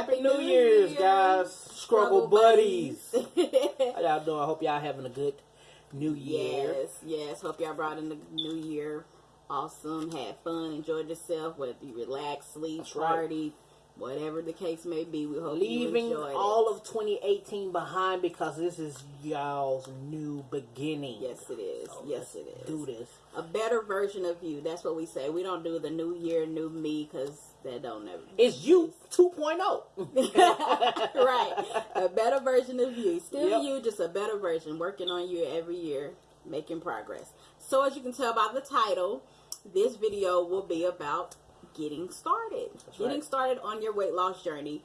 Happy New, New Year's, Year's, guys. Struggle, buddies. How y'all doing? I hope y'all having a good New Year. Yes, yes. Hope y'all brought in the New Year. Awesome. Had fun. Enjoyed yourself. Whether you relax, sleep, That's party. Right whatever the case may be. We hope leaving all of 2018 behind because this is y'all's new beginning. Yes, it is. So yes, it is. Do this. A better version of you. That's what we say. We don't do the new year, new me because that don't never. It's you 2.0. right. A better version of you. Still yep. you, just a better version. Working on you every year, making progress. So as you can tell by the title, this video will be about getting started. That's getting right. started on your weight loss journey.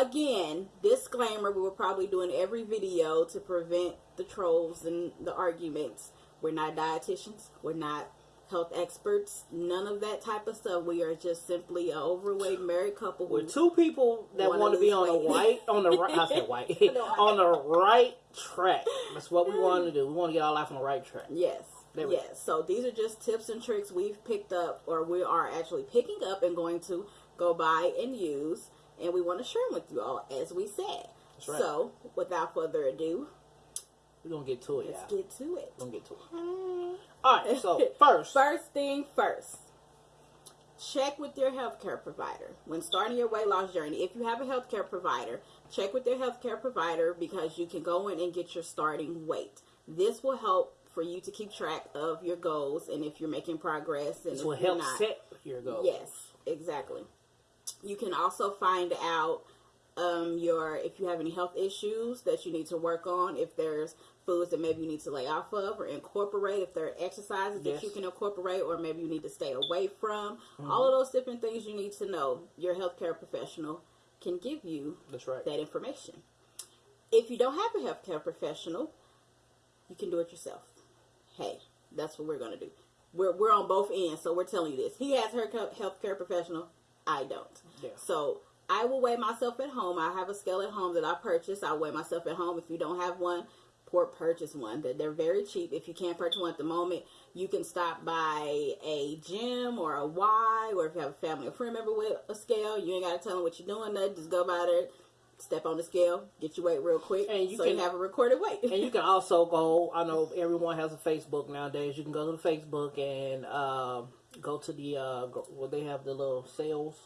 Again, disclaimer, we will probably doing every video to prevent the trolls and the arguments. We're not dietitians. We're not health experts. None of that type of stuff. We are just simply an overweight married couple. We're two people that want to be on the right, on the right, I said white, on the right track. That's what we want to do. We want to get our life on the right track. Yes. Yes. So these are just tips and tricks we've picked up, or we are actually picking up and going to go buy and use, and we want to share them with you all, as we said. Right. So, without further ado, we're gonna get to it. Let's get to it. We're gonna get to it. Hmm. All right. So first, first thing first. Check with your healthcare provider when starting your weight loss journey. If you have a healthcare provider, check with your healthcare provider because you can go in and get your starting weight. This will help for you to keep track of your goals and if you're making progress and this will help not. set your goals. Yes, exactly. You can also find out um, your if you have any health issues that you need to work on. If there's foods that maybe you need to lay off of or incorporate. If there are exercises yes. that you can incorporate or maybe you need to stay away from. Mm-hmm. All of those different things you need to know. Your healthcare professional can give you That's right. that information. If you don't have a healthcare professional, you can do it yourself hey, that's what we're going to do. We're, we're on both ends, so we're telling you this. He has her healthcare professional. I don't. Yeah. So I will weigh myself at home. I have a scale at home that I purchased. I weigh myself at home. If you don't have one, poor purchase one. That they're very cheap. If you can't purchase one at the moment, you can stop by a gym or a Y, or if you have a family or friend member with a scale, you ain't got to tell them what you're doing. Nothing. Just go by there step on the scale, get your weight real quick, and you so can you have a recorded weight. and you can also go. I know everyone has a Facebook nowadays. You can go to the Facebook and uh, go to the uh, where they have the little sales.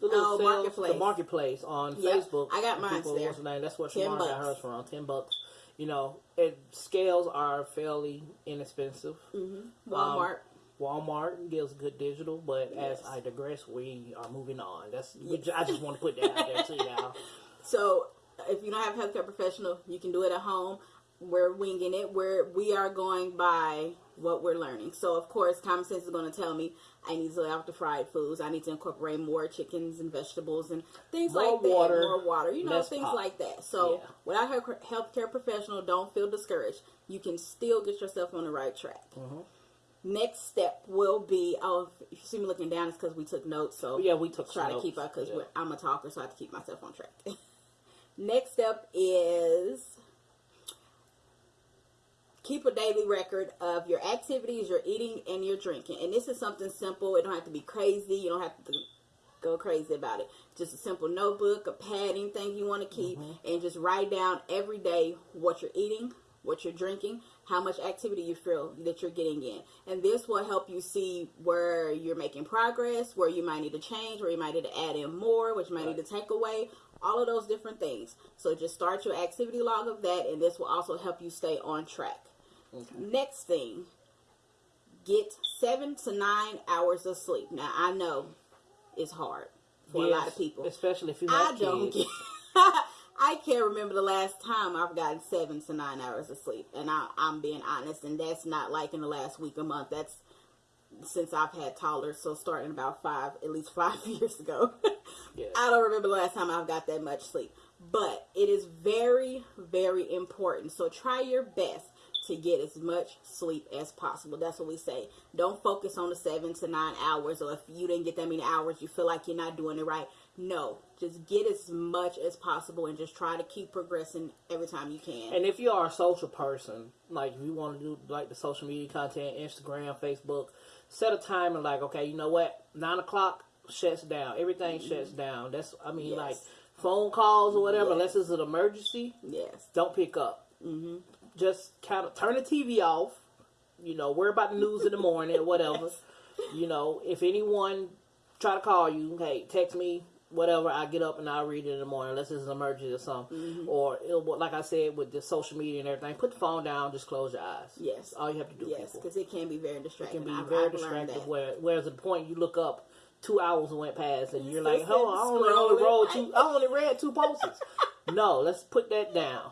The little oh, sales, marketplace. The marketplace on yep. Facebook. I got mine there. What's the name? That's what Shamar got hers from. Ten bucks. You know, it, scales are fairly inexpensive. Mm-hmm. Walmart. Um, Walmart gives good digital, but yes. as I digress, we are moving on. That's yes. I just want to put that out there to y'all. So if you don't have a healthcare professional, you can do it at home. We're winging it. We're we are going by what we're learning. So of course, common sense is going to tell me I need to lay off the fried foods. I need to incorporate more chickens and vegetables and things more like water, that. More water, you know, things pop. like that. So yeah. without a healthcare professional, don't feel discouraged. You can still get yourself on the right track. Mm-hmm. Next step will be oh if you see me looking down it's because we took notes so yeah we took try to keep up because yeah. I'm a talker so I have to keep myself on track. Next up is keep a daily record of your activities, your eating, and your drinking. And this is something simple. It don't have to be crazy. You don't have to go crazy about it. Just a simple notebook, a pad, anything you want to keep, mm-hmm. and just write down every day what you're eating, what you're drinking, how much activity you feel that you're getting in. And this will help you see where you're making progress, where you might need to change, where you might need to add in more, which you might right. need to take away, all of those different things. So just start your activity log of that, and this will also help you stay on track. Okay. Next thing, get seven to nine hours of sleep. Now, I know it's hard for yes, a lot of people, especially if you I don't get. I can't remember the last time I've gotten seven to nine hours of sleep, and I, I'm being honest, and that's not like in the last week or month. That's since I've had toddlers, so starting about five, at least five years ago. Yeah. I don't remember the last time I've got that much sleep. But it is very, very important. So try your best to get as much sleep as possible. That's what we say. Don't focus on the seven to nine hours, or if you didn't get that many hours, you feel like you're not doing it right. No, just get as much as possible and just try to keep progressing every time you can. And if you are a social person, like if you want to do like the social media content, Instagram, Facebook, set a time and like, okay, you know what, nine o'clock, shuts down. Everything mm-hmm. shuts down. That's I mean yes. like phone calls or whatever, yes. unless it's an emergency. Yes. Don't pick up. Mm-hmm. Just kind of turn the TV off. You know, worry about the news in the morning or whatever. yes. You know, if anyone try to call you, hey, text me whatever. I get up and I read it in the morning, unless it's an emergency or something. Mm-hmm. Or like I said, with the social media and everything, put the phone down, just close your eyes. Yes, all you have to do. Yes, because it can be very distracting. It can be I've, very I've distracting. Where, whereas the point you look up, two hours went past, and you're like, "Hold on, I only, only rolled two. I only read two posts." no, let's put that down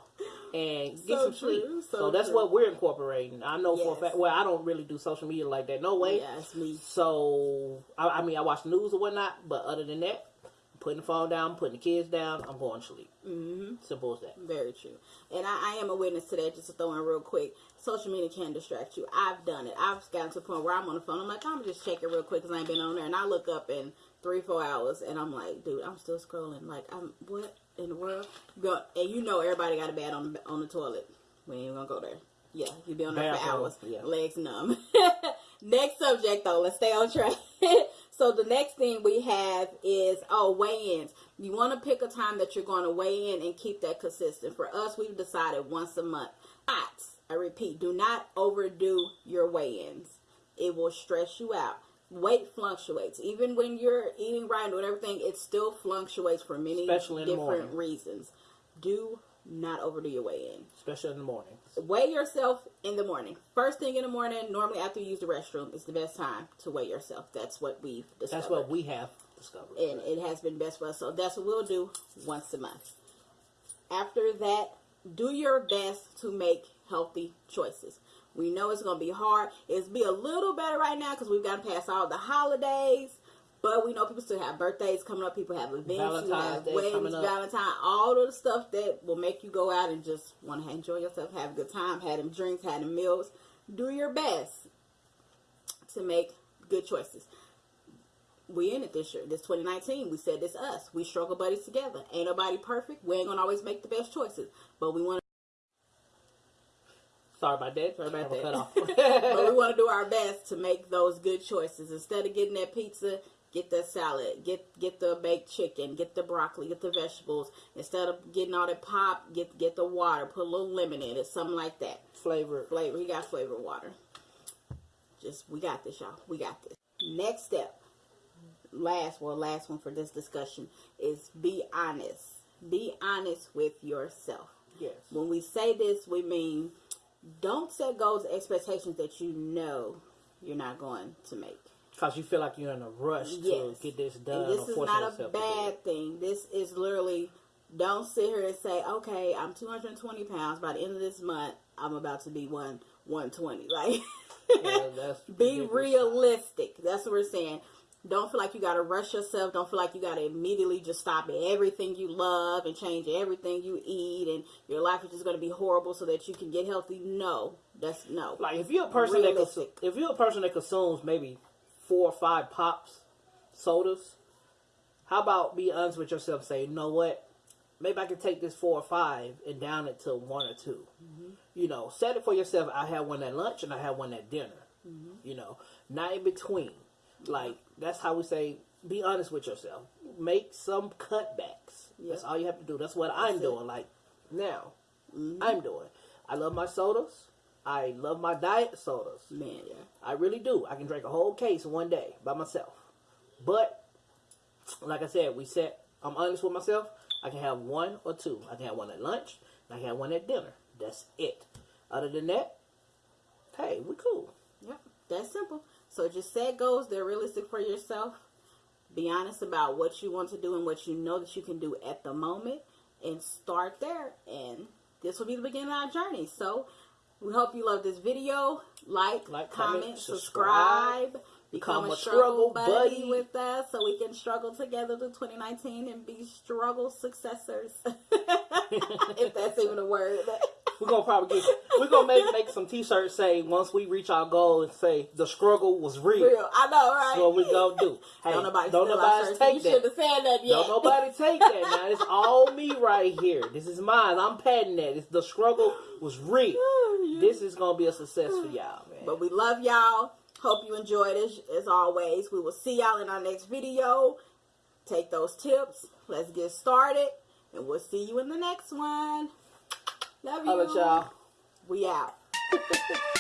and get so some sleep. So, so that's true. what we're incorporating. I know yes. for a fact. Well, I don't really do social media like that. No way. Me. So I, I mean, I watch news or whatnot, but other than that, putting the phone down, putting the kids down, I'm going to sleep. Mm-hmm. Simple as that. Very true. And I, I, am a witness to that. Just to throw in real quick, social media can distract you. I've done it. I've gotten to the point where I'm on the phone. I'm like, I'm just checking real quick because I ain't been on there, and I look up in three, four hours, and I'm like, dude, I'm still scrolling. Like, I'm what in the world? Go, and you know, everybody got a bad on on the toilet. We ain't gonna go there. Yeah, you be on there for hours, yeah. legs numb. Next subject though, let's stay on track. so the next thing we have is oh weigh-ins. You want to pick a time that you're going to weigh in and keep that consistent. For us, we've decided once a month. Not, I repeat, do not overdo your weigh-ins. It will stress you out. Weight fluctuates. Even when you're eating right and doing everything, it still fluctuates for many different reasons. Do not overdo your weigh in. Especially in the morning. Weigh yourself in the morning. First thing in the morning, normally after you use the restroom, is the best time to weigh yourself. That's what we've discovered. That's what we have discovered. And it has been best for us. So that's what we'll do once a month. After that, do your best to make healthy choices. We know it's going to be hard. It's be a little better right now because we've got to pass all the holidays. But we know people still have birthdays coming up. People have events. Valentine's you have Day weddings, Valentine, all of the stuff that will make you go out and just want to enjoy yourself, have a good time, have them drinks, have them meals. Do your best to make good choices. We in it this year. This 2019. We said this us. We struggle buddies together. Ain't nobody perfect. We ain't gonna always make the best choices, but we want. Sorry about that. Sorry about that. but we want to do our best to make those good choices instead of getting that pizza get the salad, get get the baked chicken, get the broccoli, get the vegetables. Instead of getting all that pop, get get the water, put a little lemon in it, something like that. Flavor. Flavor. He got flavored water. Just we got this, y'all. We got this. Next step, last well, last one for this discussion is be honest. Be honest with yourself. Yes. When we say this, we mean don't set goals, expectations that you know you're not going to make. Because you feel like you're in a rush yes. to get this done. And this is not a bad thing. This is literally don't sit here and say, okay, I'm 220 pounds. By the end of this month, I'm about to be one 120. Like, yeah, be realistic. That's what we're saying. Don't feel like you got to rush yourself. Don't feel like you got to immediately just stop everything you love and change everything you eat, and your life is just going to be horrible so that you can get healthy. No, that's no. Like if you're a person realistic. that if you're a person that consumes maybe four or five pops, sodas, how about be honest with yourself say, you know what? Maybe I can take this four or five and down it to one or 2 mm-hmm. You know, set it for yourself. I had one at lunch and I had one at dinner. Mm-hmm. You know, not in between. Like, that's how we say, be honest with yourself. Make some cutbacks. Yep. That's all you have to do. That's what that's I'm it. doing. Like, now, mm-hmm. I'm doing. I love my sodas. I love my diet sodas. Man, yeah. I really do. I can drink a whole case one day by myself. But like I said, we said I'm honest with myself. I can have one or two. I can have one at lunch. I can have one at dinner. That's it. Other than that, hey, we cool. Yep, that's simple. So just set goals. They're realistic for yourself. Be honest about what you want to do and what you know that you can do at the moment, and start there. And this will be the beginning of our journey. So we hope you love this video. Like, like comment, comment subscribe. Become, become a, struggle, struggle buddy, buddy with us so we can struggle together to 2019 and be struggle successors. if that's even a word. we're gonna probably get we're gonna make make some t-shirts say once we reach our goal and say the struggle was real. real. I know, right? So what we gonna do. Hey, don't nobody, don't nobody take that. Said that yet. Don't nobody take that now. It's all me right here. This is mine. I'm patenting that. It's, the struggle was real. This is gonna be a success for y'all, man. But we love y'all. Hope you enjoyed it as always. We will see y'all in our next video. Take those tips. Let's get started. And we'll see you in the next one. Love you. y'all. We out.